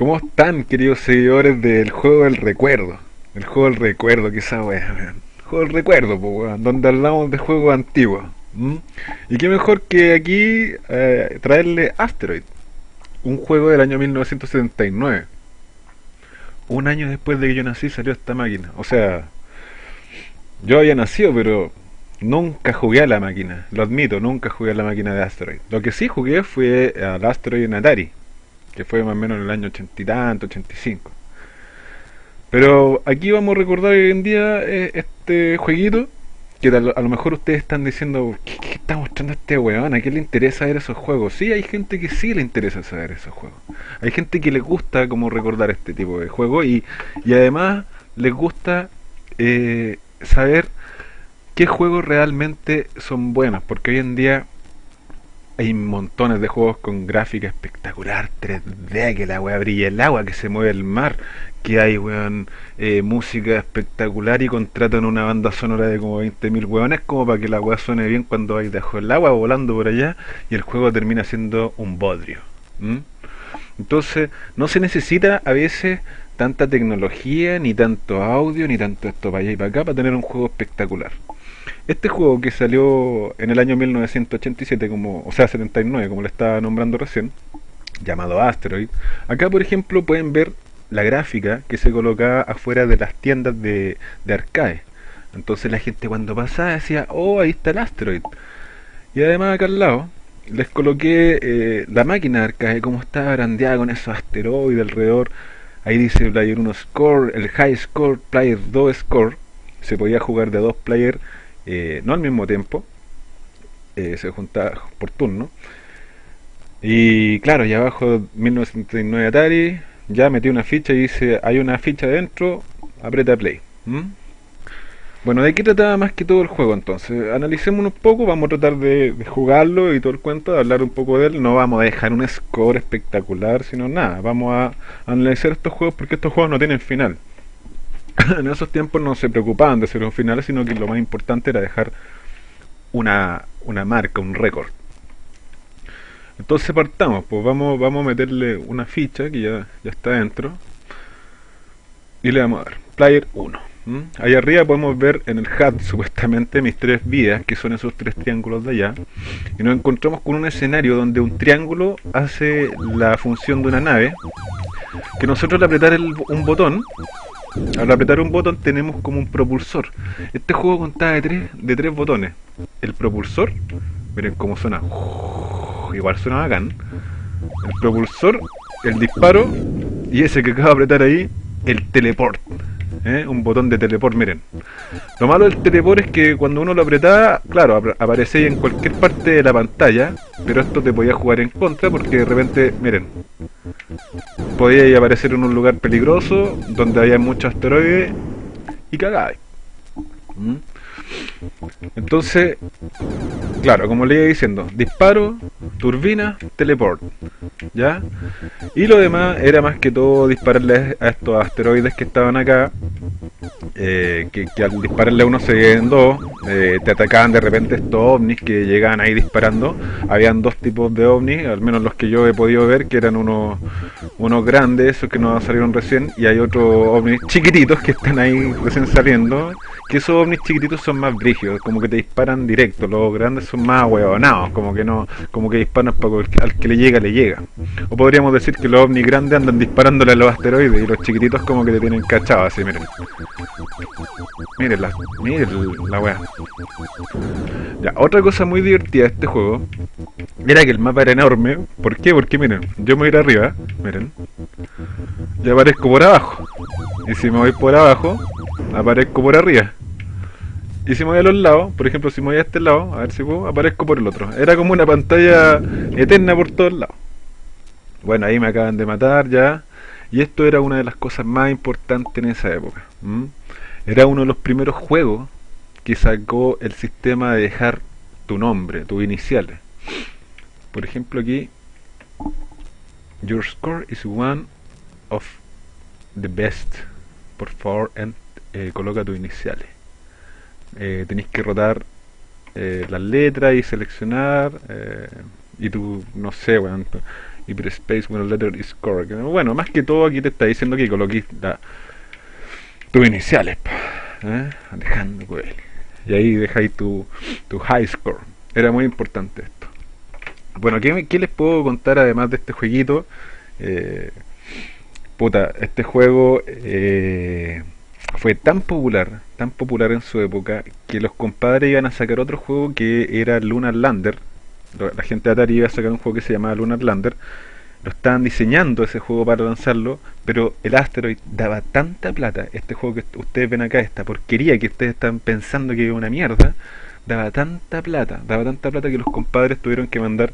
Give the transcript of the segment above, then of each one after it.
¿Cómo están, queridos seguidores del juego del recuerdo? El juego del recuerdo, que esa weá, weón. Juego del recuerdo, pues, weón, donde hablamos de juegos antiguos. Y qué mejor que aquí eh, traerle Asteroid, un juego del año 1979. Un año después de que yo nací salió esta máquina. O sea, yo había nacido, pero nunca jugué a la máquina. Lo admito, nunca jugué a la máquina de Asteroid. Lo que sí jugué fue al Asteroid en Atari que fue más o menos en el año ochenta y tanto, 85. Pero aquí vamos a recordar hoy en día eh, este jueguito, que a lo, mejor ustedes están diciendo, ¿qué, qué está mostrando este weón? ¿A quién le interesa ver esos juegos? Sí, hay gente que sí le interesa saber esos juegos. Hay gente que le gusta como recordar este tipo de juegos y, y además les gusta eh, saber qué juegos realmente son buenos, porque hoy en día hay montones de juegos con gráfica espectacular, 3D, que la weá brilla el agua, que se mueve el mar, que hay weón, eh, música espectacular y contratan una banda sonora de como 20.000 weones como para que la weá suene bien cuando hay debajo del agua volando por allá y el juego termina siendo un bodrio. Entonces, no se necesita a veces tanta tecnología, ni tanto audio, ni tanto esto para allá y para acá para tener un juego espectacular. Este juego que salió en el año 1987, como, o sea, 79, como le estaba nombrando recién, llamado Asteroid, acá por ejemplo pueden ver la gráfica que se colocaba afuera de las tiendas de, de arcade. Entonces la gente cuando pasaba decía, oh, ahí está el Asteroid. Y además acá al lado les coloqué eh, la máquina de arcade, como estaba brandeada con esos asteroides alrededor. Ahí dice Player 1 Score, el High Score, Player 2 Score. Se podía jugar de dos players, eh, no al mismo tiempo. eh, se juntaba por turno. Y claro, y abajo 1979 Atari, ya metí una ficha y dice, hay una ficha dentro, aprieta play. Bueno, ¿de qué trataba más que todo el juego entonces? Analicemos un poco, vamos a tratar de, de jugarlo y todo el cuento, de hablar un poco de él. No vamos a dejar un score espectacular, sino nada. Vamos a analizar estos juegos porque estos juegos no tienen final. en esos tiempos no se preocupaban de hacer un final, sino que lo más importante era dejar una, una marca, un récord. Entonces partamos, pues vamos, vamos a meterle una ficha que ya, ya está dentro. Y le vamos a dar Player 1. ¿m? Ahí arriba podemos ver en el HUD supuestamente mis tres vidas, que son esos tres triángulos de allá. Y nos encontramos con un escenario donde un triángulo hace la función de una nave. Que nosotros al apretar el- un botón, al apretar un botón tenemos como un propulsor. Este juego contaba de tres, de tres botones. El propulsor, miren cómo suena. Igual suena bacán. El propulsor, el disparo y ese que acabo de apretar ahí, el teleport. ¿Eh? Un botón de teleport, miren. Lo malo del teleport es que cuando uno lo apretaba, claro, ap- aparecía en cualquier parte de la pantalla, pero esto te podía jugar en contra porque de repente, miren, podía aparecer en un lugar peligroso donde había muchos asteroides y. ¿Mm? Entonces, claro, como le iba diciendo, disparo, turbina, teleport, ¿ya? Y lo demás era más que todo dispararle a estos asteroides que estaban acá, eh, que, que al dispararle a uno se veían dos, eh, te atacaban de repente estos ovnis que llegaban ahí disparando. Habían dos tipos de ovnis, al menos los que yo he podido ver, que eran unos, unos grandes, esos que nos salieron recién, y hay otros ovnis chiquititos que están ahí recién saliendo. Que esos ovnis chiquititos son más brígidos, como que te disparan directo, los grandes son más huevonados, como que no, como que disparan para al que le llega, le llega. O podríamos decir que los ovnis grandes andan disparándole a los asteroides y los chiquititos como que te tienen cachado así, miren. Miren la, miren la wea. Ya, otra cosa muy divertida de este juego era que el mapa era enorme. ¿Por qué? Porque miren, yo me voy a ir arriba, miren. Y aparezco por abajo. Y si me voy por abajo, aparezco por arriba. Y si me voy a los lados, por ejemplo, si me voy a este lado, a ver si puedo, aparezco por el otro. Era como una pantalla eterna por todos lados. Bueno, ahí me acaban de matar ya. Y esto era una de las cosas más importantes en esa época. Era uno de los primeros juegos que sacó el sistema de dejar tu nombre, tus iniciales. Por ejemplo aquí, Your score is one of the best. Por favor, en- eh, coloca tus iniciales. Eh, tenéis que rotar eh, las letras y seleccionar. eh, y tú, no sé, weón. Hyperspace when a letter is correct. Bueno, más que todo aquí te está diciendo que coloques tus iniciales. ¿eh? Alejandro Coelho. Y ahí dejáis tu, tu high score. Era muy importante esto. Bueno, ¿qué, ¿qué, les puedo contar además de este jueguito? Eh, puta, este juego eh, fue tan popular, tan popular en su época, que los compadres iban a sacar otro juego que era Lunar Lander. La gente de Atari iba a sacar un juego que se llamaba Lunar Lander. Lo estaban diseñando ese juego para lanzarlo, pero el Asteroid daba tanta plata, este juego que ustedes ven acá, esta porquería que ustedes están pensando que es una mierda, daba tanta plata, daba tanta plata que los compadres tuvieron que mandar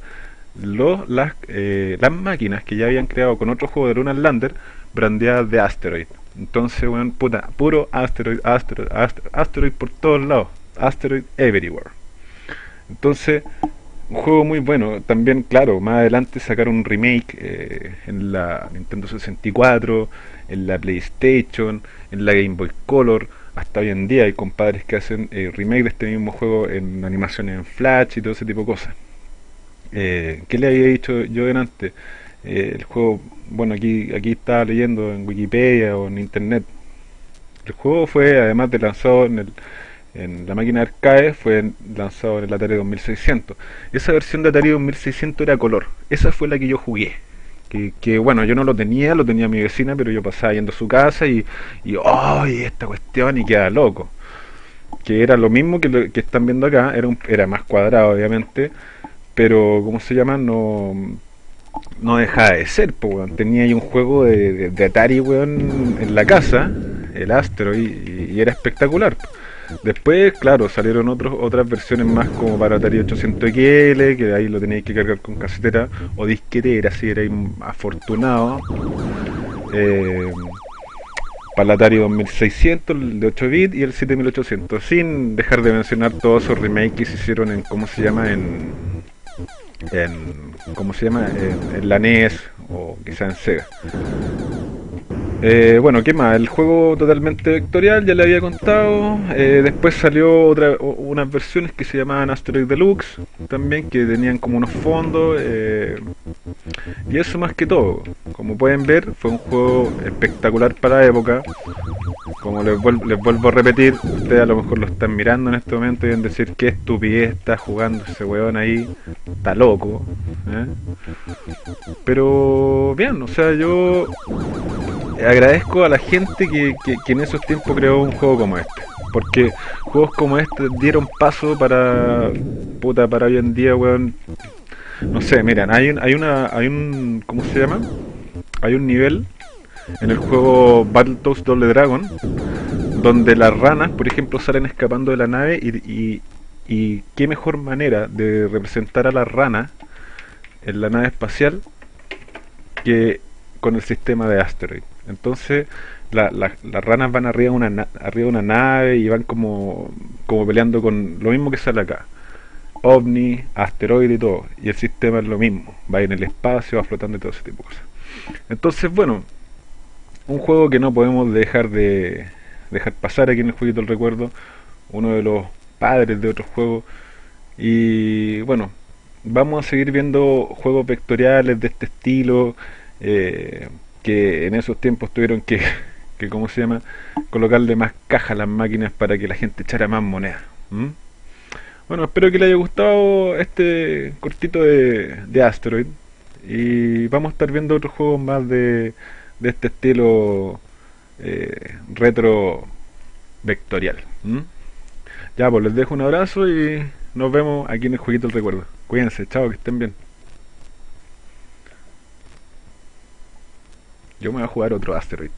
los, las, eh, las máquinas que ya habían creado con otro juego de Lunar Lander brandeadas de Asteroid. Entonces, bueno, puta, puro Asteroid, Asteroid, Asteroid, Asteroid por todos lados, Asteroid everywhere. Entonces, un juego muy bueno. También, claro, más adelante sacaron un remake eh, en la Nintendo 64, en la PlayStation, en la Game Boy Color. Hasta hoy en día hay compadres que hacen eh, remake de este mismo juego en animaciones en Flash y todo ese tipo de cosas. Eh, ¿Qué le había dicho yo delante? Eh, el juego, bueno, aquí, aquí estaba leyendo en Wikipedia o en Internet. El juego fue, además de lanzado en, el, en la máquina arcade, fue lanzado en el Atari 2600. Esa versión de Atari 2600 era color. Esa fue la que yo jugué. Que, que, bueno, yo no lo tenía, lo tenía mi vecina, pero yo pasaba yendo a su casa y, y ¡ay! esta cuestión y queda loco. Que era lo mismo que, lo, que están viendo acá, era, un, era más cuadrado obviamente, pero ¿cómo se llama? No, no dejaba de ser, tenía ahí un juego de, de, de, Atari, weón, en la casa, el Astro, y era espectacular. Después, claro, salieron otros, otras versiones más como para Atari 800XL, que ahí lo teníais que cargar con casetera o disquetera, si erais afortunado. Eh, para el Atari 2600, el de 8 bits y el 7800, sin dejar de mencionar todos esos remakes que se hicieron en, ¿cómo se llama? En, en ¿cómo se llama? En, en NES o quizá en Sega. Eh, bueno, ¿qué más? El juego totalmente vectorial, ya le había contado. Eh, después salió otra, unas versiones que se llamaban Asteroid Deluxe, también que tenían como unos fondos. Eh, y eso más que todo. Como pueden ver, fue un juego espectacular para la época. Como les, vuel les vuelvo a repetir, ustedes a lo mejor lo están mirando en este momento y deben decir qué estupidez está jugando ese weón ahí. Está loco. Pero bien, o sea, yo agradezco a la gente que, que, en esos tiempos creó un juego como este. Porque juegos como este dieron paso para. puta, para hoy en día, weón. No sé, miren, hay un, hay una. hay un. ¿cómo se llama? Hay un nivel en el juego Battletoads Double Dragon donde las ranas, por ejemplo, salen escapando de la nave y, y, y qué mejor manera de representar a las ranas en la nave espacial que con el sistema de Asteroid. Entonces la, la, las ranas van arriba de una arriba de una nave y van como, como peleando con lo mismo que sale acá. OVNI, asteroide y todo. Y el sistema es lo mismo. Va en el espacio, va flotando y todo ese tipo de cosas. Entonces, bueno, un juego que no podemos dejar de dejar pasar aquí en el jueguito del recuerdo. Uno de los padres de otros juegos. Y bueno, vamos a seguir viendo juegos vectoriales de este estilo. Eh, que en esos tiempos tuvieron que, que ¿cómo se llama? Colocarle más caja a las máquinas para que la gente echara más moneda. Bueno, espero que les haya gustado este cortito de, de Asteroid. Y vamos a estar viendo otros juegos más de, de este estilo eh, retro vectorial. Ya, pues les dejo un abrazo y nos vemos aquí en el Jueguito del Recuerdo. Cuídense, chao, que estén bien. Yo me voy a jugar otro Asteroid.